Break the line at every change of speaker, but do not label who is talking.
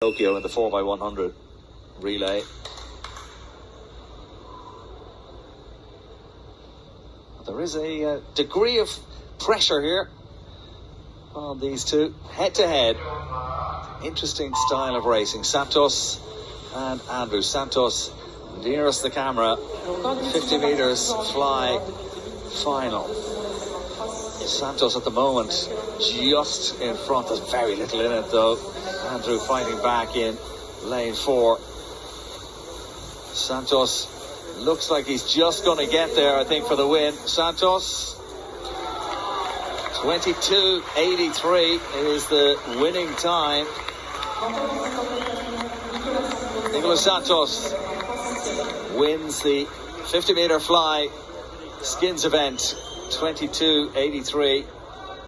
Tokyo in the 4x100 relay. There is a uh, degree of pressure here on these two, head to head. Interesting style of racing. Santos and Andrew. Santos nearest the camera, 50 meters fly final. Santos at the moment just in front. There's very little in it though. Andrew fighting back in lane four. Santos looks like he's just going to get there, I think, for the win. Santos, 22.83 is the winning time. Nicholas Santos wins the 50 meter fly skins event 22.83.